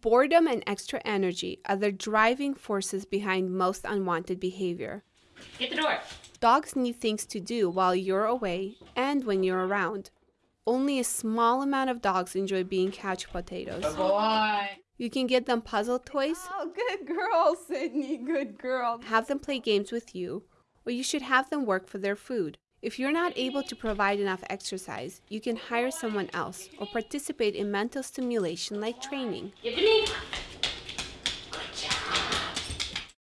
Boredom and extra energy are the driving forces behind most unwanted behavior. Get the door. Dogs need things to do while you're away and when you're around. Only a small amount of dogs enjoy being couch potatoes. Good boy. You can get them puzzle toys, Oh, good girl, Sydney. Good girl. have them play games with you, or you should have them work for their food. If you're not able to provide enough exercise, you can hire someone else or participate in mental stimulation like training.